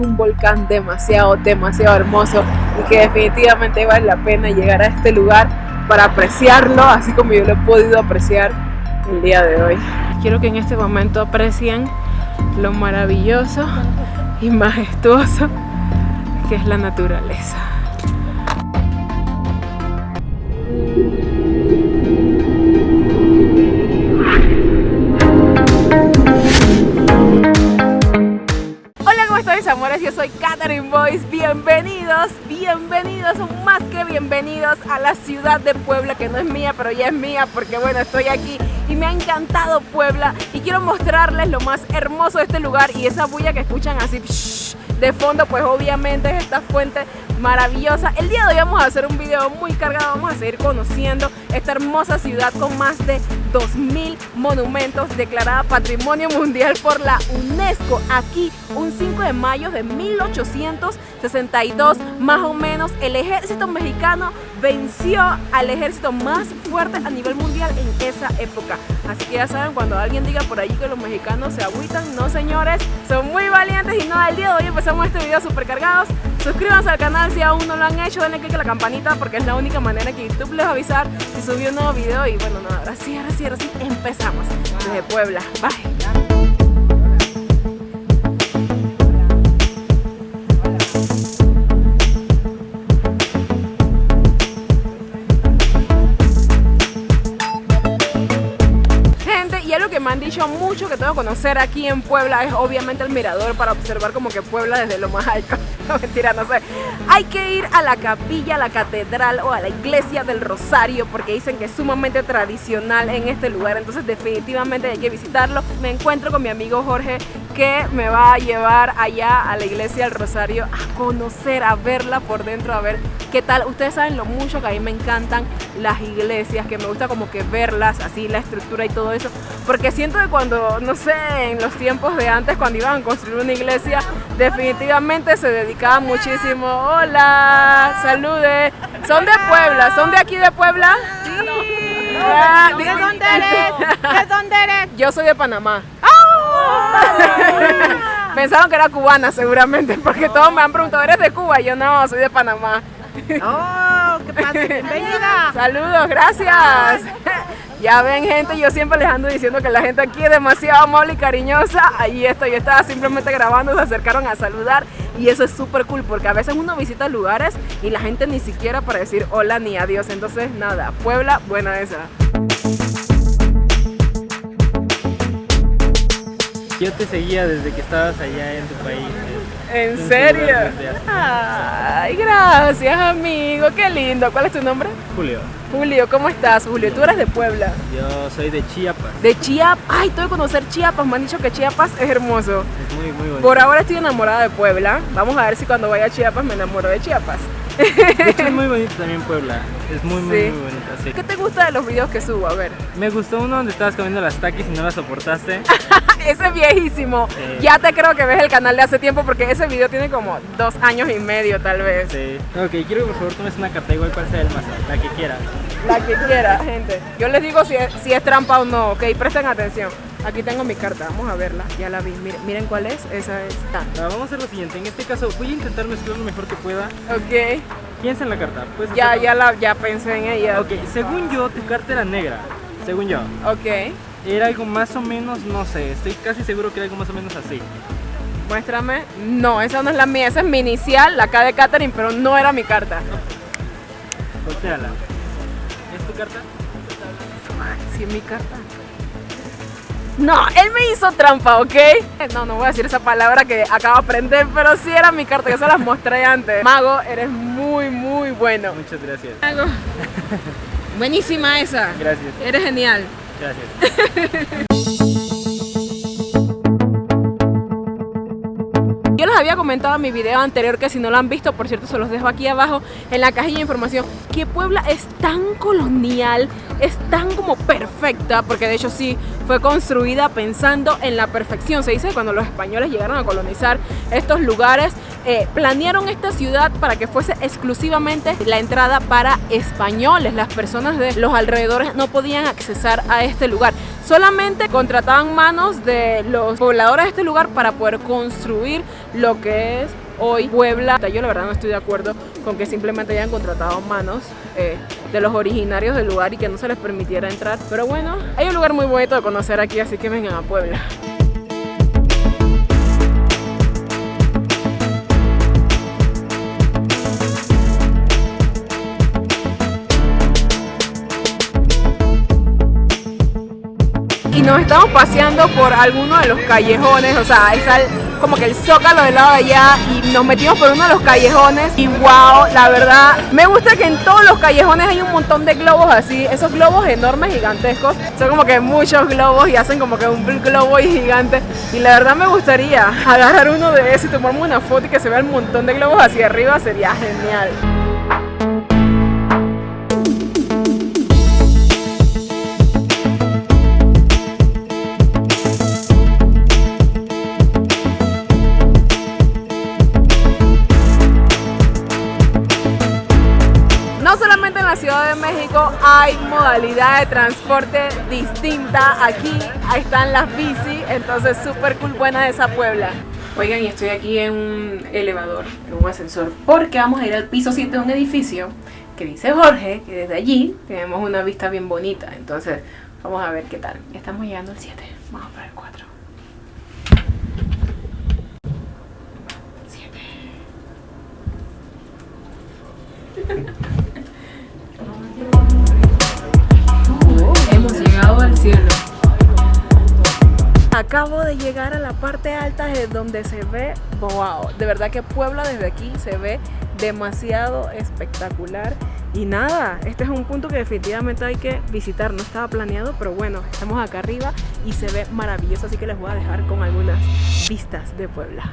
un volcán demasiado, demasiado hermoso y que definitivamente vale la pena llegar a este lugar para apreciarlo, así como yo lo he podido apreciar el día de hoy. Quiero que en este momento aprecien lo maravilloso y majestuoso que es la naturaleza. ¿Cómo estáis amores? Yo soy Catherine Boys. Bienvenidos, bienvenidos, más que bienvenidos a la ciudad de Puebla, que no es mía, pero ya es mía porque bueno, estoy aquí y me ha encantado Puebla y quiero mostrarles lo más hermoso de este lugar y esa bulla que escuchan así de fondo, pues obviamente es esta fuente maravillosa. El día de hoy vamos a hacer un video muy cargado, vamos a seguir conociendo esta hermosa ciudad con más de 2.000 monumentos declarada Patrimonio Mundial por la UNESCO. Aquí, un 5 de mayo de 1862, más o menos, el ejército mexicano venció al ejército más fuerte a nivel mundial en esa época. Así que ya saben, cuando alguien diga por allí que los mexicanos se agüitan, no señores, son muy valientes y no, el día de hoy empezamos este video super cargados. Suscríbanse al canal si aún no lo han hecho, denle click a la campanita porque es la única manera que YouTube les va a avisar si subió un nuevo video y bueno, nada, ahora sí, ahora sí, ahora sí, empezamos desde Puebla. Bye. Mucho que tengo que conocer aquí en Puebla es obviamente el mirador para observar como que Puebla desde lo más alto. No, mentira, no sé. Hay que ir a la capilla, a la catedral o a la iglesia del Rosario porque dicen que es sumamente tradicional en este lugar. Entonces definitivamente hay que visitarlo. Me encuentro con mi amigo Jorge que me va a llevar allá a la iglesia del Rosario a conocer, a verla por dentro, a ver qué tal. Ustedes saben lo mucho que a mí me encantan las iglesias, que me gusta como que verlas, así la estructura y todo eso, porque siento que cuando, no sé, en los tiempos de antes, cuando iban a construir una iglesia, definitivamente se dedicaba muchísimo. Hola, salude. Son de Puebla, ¿son de aquí de Puebla? Sí. ¿De dónde eres? ¿De dónde eres? Yo soy de Panamá. Pensaron que era cubana seguramente, porque todos me han preguntado, ¿eres de Cuba? yo no, soy de Panamá. ¡Oh, qué padre! ¡Bienvenida! Saludos, gracias. Ya ven gente, yo siempre les ando diciendo que la gente aquí es demasiado amable y cariñosa. Ahí estoy, yo estaba simplemente grabando, se acercaron a saludar y eso es súper cool porque a veces uno visita lugares y la gente ni siquiera para decir hola ni adiós. Entonces nada, Puebla, buena esa. Yo te seguía desde que estabas allá en tu país. ¿En serio? Ay, gracias amigo, qué lindo. ¿Cuál es tu nombre? Julio. Julio, ¿cómo estás? Julio, tú eres de Puebla. Yo soy de Chiapas. De Chiapas. Ay, tengo que conocer Chiapas. Me han dicho que Chiapas es hermoso. Es muy, muy bonito. Por ahora estoy enamorada de Puebla. Vamos a ver si cuando vaya a Chiapas me enamoro de Chiapas. De hecho es muy bonito también Puebla, es muy muy, muy bonita, sí. ¿Qué te gusta de los videos que subo? A ver. Me gustó uno donde estabas comiendo las taquis y no las soportaste. ese es viejísimo. Ya te creo que ves el canal de hace tiempo porque ese video tiene como dos años y medio tal vez. Sí. Ok, quiero que por favor tomes una carta igual cual sea el más, la que quieras. La que quiera, gente. Yo les digo si es, si es trampa o no, ok, presten atención. Aquí tengo mi carta, vamos a verla, ya la vi. Miren, miren cuál es, esa es. Ah, vamos a hacer lo siguiente, en este caso voy a intentar mezclar lo mejor que pueda. Ok. Piensa en la carta. Ya, ya, la, ya pensé en ella. Ok, según yo, tu carta era negra. Según yo. Ok. Era algo más o menos, no sé, estoy casi seguro que era algo más o menos así. Muéstrame. No, esa no es la mía, esa es mi inicial, la K de Catherine, pero no era mi carta. Volteala. ¿Es tu carta? Sí, es mi carta. No, él me hizo trampa, ¿ok? No, no voy a decir esa palabra que acabo de aprender, pero sí era mi carta, yo se las mostré antes. Mago, eres muy, muy bueno. Muchas gracias. Mago. Buenísima esa. Gracias. Eres genial. Gracias. Yo les había comentado en mi video anterior que si no lo han visto, por cierto se los dejo aquí abajo en la cajilla de información, que Puebla es tan colonial, es tan como perfecta, porque de hecho sí, fue construida pensando en la perfección. Se dice que cuando los españoles llegaron a colonizar estos lugares, eh, planearon esta ciudad para que fuese exclusivamente la entrada para españoles. Las personas de los alrededores no podían accesar a este lugar. Solamente contrataban manos de los pobladores de este lugar para poder construir lo que es hoy Puebla. Yo la verdad no estoy de acuerdo con que simplemente hayan contratado manos eh, de los originarios del lugar y que no se les permitiera entrar. Pero bueno, hay un lugar muy bonito de conocer aquí, así que vengan a Puebla. Estamos paseando por alguno de los callejones, o sea, está como que el zócalo del lado de allá y nos metimos por uno de los callejones y wow, la verdad, me gusta que en todos los callejones hay un montón de globos así, esos globos enormes, gigantescos, son como que muchos globos y hacen como que un globo gigante y la verdad me gustaría agarrar uno de esos y tomarme una foto y que se vea el montón de globos hacia arriba, sería genial. Modalidad de transporte distinta. Aquí ahí están las bici, entonces súper cool, buena esa Puebla. Oigan, y estoy aquí en un elevador, en un ascensor, porque vamos a ir al piso 7 de un edificio que dice Jorge, que desde allí tenemos una vista bien bonita. Entonces, vamos a ver qué tal. Estamos llegando al 7, vamos para el 4. Cielo. Acabo de llegar a la parte alta de donde se ve, wow, de verdad que Puebla desde aquí se ve demasiado espectacular y nada, este es un punto que definitivamente hay que visitar, no estaba planeado, pero bueno, estamos acá arriba y se ve maravilloso, así que les voy a dejar con algunas vistas de Puebla.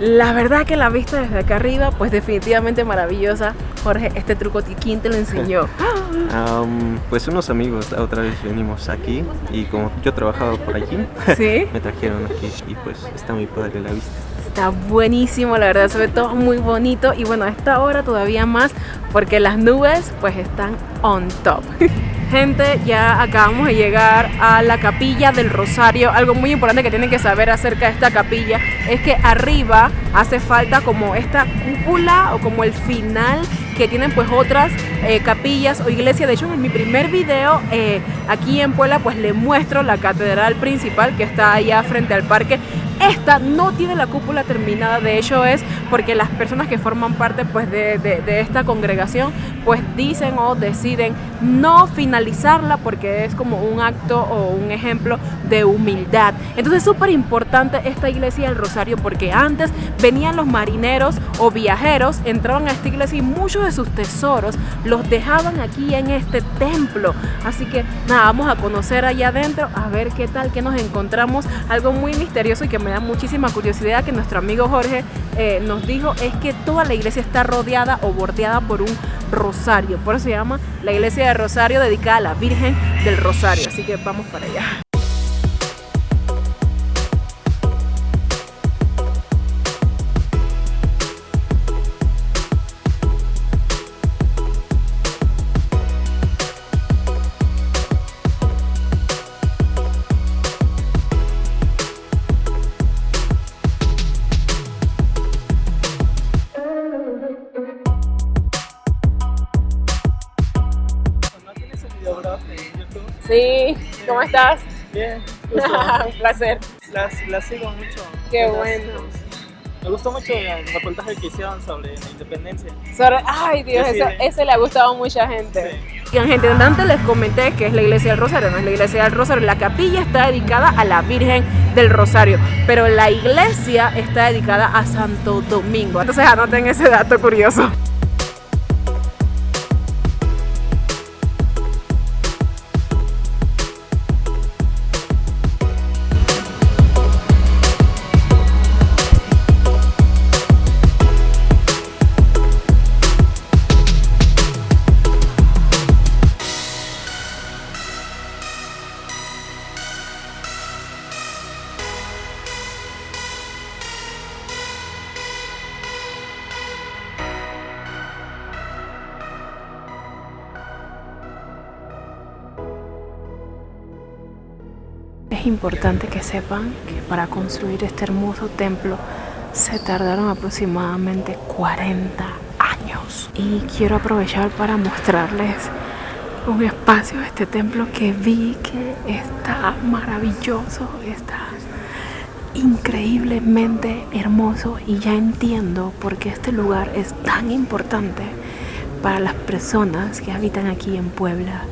La verdad que la vista desde acá arriba, pues definitivamente maravillosa. Jorge, este truco, ¿quién te lo enseñó? pues unos amigos, otra vez venimos aquí y como yo he trabajado por aquí, me trajeron aquí y pues está muy padre la vista. Está buenísimo, la verdad se ve todo muy bonito y bueno, a esta hora todavía más porque las nubes pues están on top. Gente, ya acabamos de llegar a la capilla del Rosario. Algo muy importante que tienen que saber acerca de esta capilla es que arriba hace falta como esta cúpula o como el final que tienen pues otras eh, capillas o iglesias. De hecho, en mi primer video eh, aquí en Puebla pues le muestro la catedral principal que está allá frente al parque esta no tiene la cúpula terminada, de hecho es porque las personas que forman parte pues, de, esta congregación pues dicen o deciden no finalizarla porque es como un acto o un ejemplo de humildad. Entonces es súper importante esta iglesia del Rosario porque antes venían los marineros o viajeros, entraban a esta iglesia y muchos de sus tesoros los dejaban aquí en este templo. Así que nada, vamos a conocer allá adentro, a ver qué tal, que nos encontramos, algo muy misterioso y que me da muchísima curiosidad que nuestro amigo Jorge eh, nos dijo es que toda la iglesia está rodeada o bordeada por un rosario. Por eso se llama la iglesia de Rosario dedicada a la Virgen del Rosario. Así que vamos para allá. Sí, ¿cómo estás? Bien. Un placer. Las, las, sigo mucho. Qué bueno. Me gustó mucho el reportaje que hicieron sobre la independencia. ay Dios, eso, ese le ha gustado a mucha gente. Y en gente antes les comenté que es la iglesia del Rosario, no es la iglesia del Rosario. La capilla está dedicada a la Virgen del Rosario, pero la iglesia está dedicada a Santo Domingo. Entonces anoten ese dato curioso. Es importante que sepan que para construir este hermoso templo se tardaron aproximadamente 40 años. Y quiero aprovechar para mostrarles un espacio de este templo que vi que está maravilloso, está increíblemente hermoso y ya entiendo por qué este lugar es tan importante para las personas que habitan aquí en Puebla.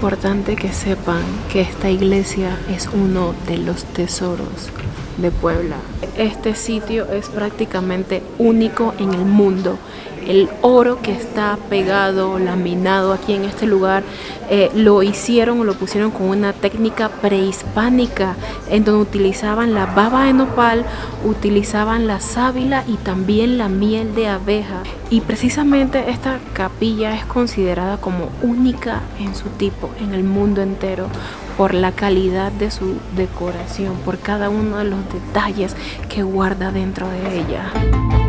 Importante que sepan que esta iglesia es uno de los tesoros de Puebla. Este sitio es prácticamente único en el mundo el oro que está pegado, laminado aquí en este lugar, eh, lo hicieron o lo pusieron con una técnica prehispánica en donde utilizaban la baba de nopal, utilizaban la sábila y también la miel de abeja. Y precisamente esta capilla es considerada como única en su tipo en el mundo entero por la calidad de su decoración, por cada uno de los detalles que guarda dentro de ella.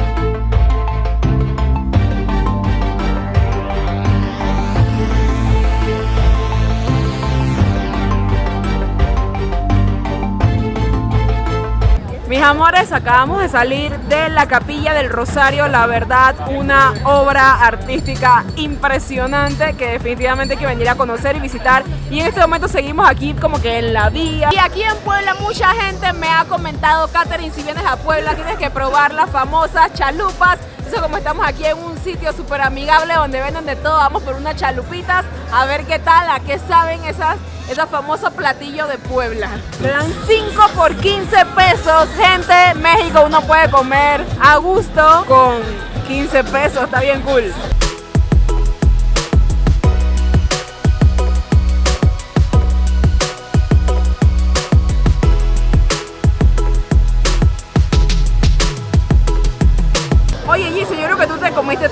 Mis amores, acabamos de salir de la Capilla del Rosario, la verdad, una obra artística impresionante que definitivamente hay que venir a conocer y visitar. Y en este momento seguimos aquí como que en la vía. Y aquí en Puebla mucha gente me ha comentado, Catherine, si vienes a Puebla tienes que probar las famosas chalupas. Como estamos aquí en un sitio súper amigable donde venden de todo, vamos por unas chalupitas a ver qué tal, a qué saben esas ese famoso platillo de Puebla. Le dan 5 por 15 pesos. Gente, México uno puede comer a gusto con 15 pesos. Está bien cool.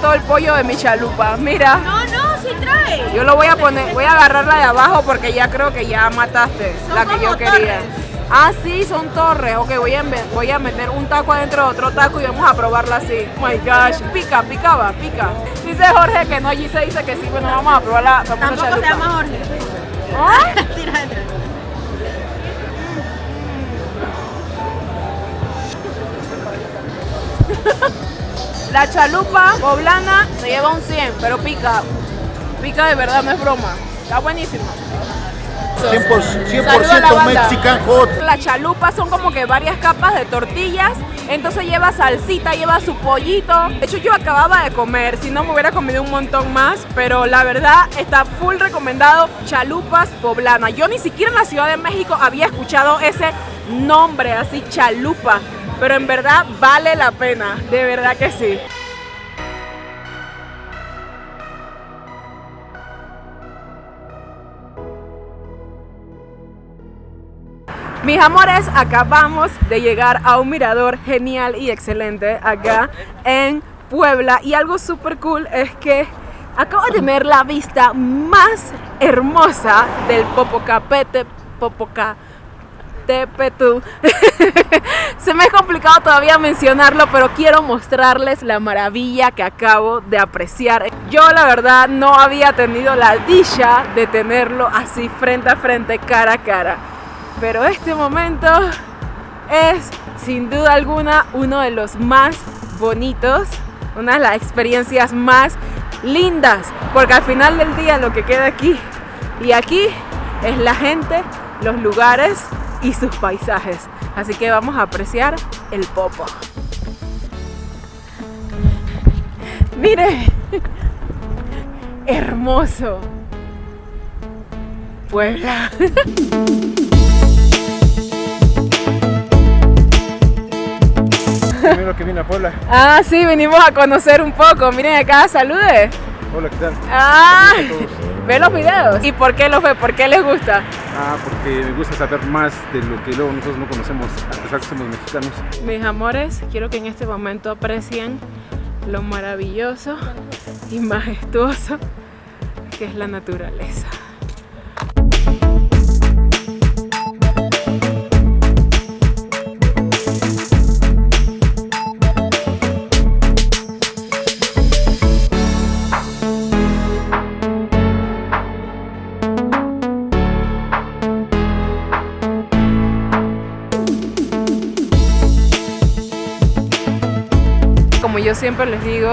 Todo el pollo de mi chalupa. Mira. No, no. Yo lo voy a poner, voy a agarrarla de abajo porque ya creo que ya mataste la que yo quería. Ah, sí, son torres. Ok, voy a, voy a meter un taco adentro de otro taco y vamos a probarla así. Oh my gosh. Pica, pica, va, pica. Dice Jorge que no, allí se dice que sí. Bueno, vamos a probarla. Tampoco se llama Jorge. ¿Ah? Tira. La chalupa poblana se lleva un 100, pero pica. Pica de verdad, no es broma. Está buenísima. 100%, Mexican hot. Las chalupas son como que varias capas de tortillas, entonces lleva salsita, lleva su pollito. De hecho yo acababa de comer, si no me hubiera comido un montón más, pero la verdad está full recomendado chalupas poblana. Yo ni siquiera en la Ciudad de México había escuchado ese nombre así, chalupa, pero en verdad vale la pena, de verdad que sí. Mis amores, acabamos de llegar a un mirador genial y excelente acá en Puebla y algo súper cool es que acabo de tener la vista más hermosa del Popocapete, Popocatépetl. Se me ha complicado todavía mencionarlo, pero quiero mostrarles la maravilla que acabo de apreciar. Yo la verdad no había tenido la dicha de tenerlo así frente a frente, cara a cara pero este momento es sin duda alguna uno de los más bonitos, una de las experiencias más lindas, porque al final del día lo que queda aquí y aquí es la gente, los lugares y sus paisajes. Así que vamos a apreciar el popo. Mire, hermoso. Puebla. Primero que vine a Puebla. Ah, sí, venimos a conocer un poco. Miren acá, salude. Hola, ¿qué tal? Ah, ve los videos. ¿Y por qué los ve? ¿Por qué les gusta? Ah, porque me gusta saber más de lo que luego nosotros no conocemos, a pesar que somos mexicanos. Mis amores, quiero que en este momento aprecien lo maravilloso y majestuoso que es la naturaleza. Siempre les digo,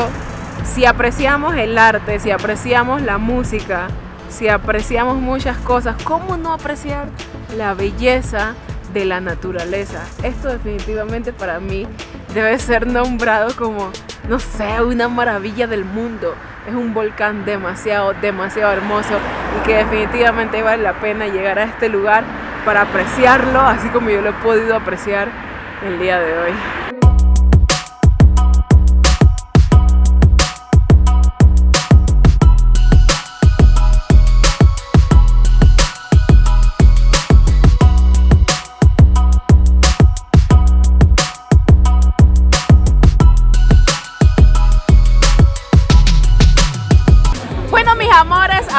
si apreciamos el arte, si apreciamos la música, si apreciamos muchas cosas, ¿cómo no apreciar la belleza de la naturaleza? Esto definitivamente para mí debe ser nombrado como, no sé, una maravilla del mundo. Es un volcán demasiado, demasiado hermoso y que definitivamente vale la pena llegar a este lugar para apreciarlo, así como yo lo he podido apreciar el día de hoy.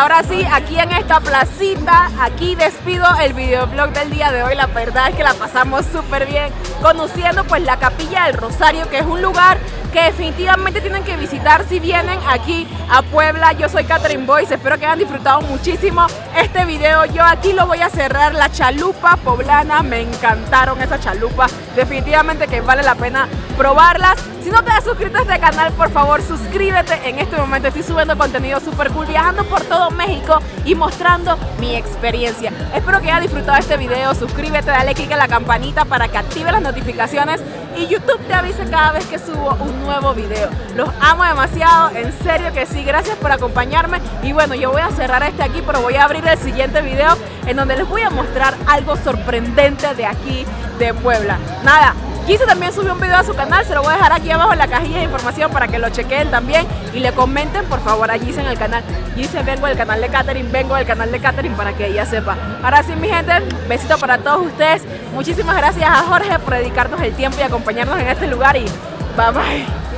Ahora sí, aquí en esta placita, aquí despido el videoblog del día de hoy. La verdad es que la pasamos súper bien conociendo pues la Capilla del Rosario, que es un lugar definitivamente tienen que visitar si vienen aquí a Puebla. Yo soy Catherine Boyce, espero que hayan disfrutado muchísimo este video. Yo aquí lo voy a cerrar, la chalupa poblana, me encantaron esas chalupas. Definitivamente que vale la pena probarlas. Si no te has suscrito a este canal, por favor suscríbete. En este momento estoy subiendo contenido súper cool, viajando por todo México y mostrando mi experiencia. Espero que hayas disfrutado este video. Suscríbete, dale click a la campanita para que active las notificaciones y YouTube te avise cada vez que subo un nuevo video. Los amo demasiado, en serio que sí. Gracias por acompañarme. Y bueno, yo voy a cerrar este aquí, pero voy a abrir el siguiente video en donde les voy a mostrar algo sorprendente de aquí de Puebla. Nada, Gise también subió un video a su canal, se lo voy a dejar aquí abajo en la cajilla de información para que lo chequen también y le comenten por favor a en el canal. Gise, vengo del canal de Katherine, vengo del canal de Katherine para que ella sepa. Ahora sí, mi gente, besito para todos ustedes. Muchísimas gracias a Jorge por dedicarnos el tiempo y acompañarnos en este lugar y bye bye.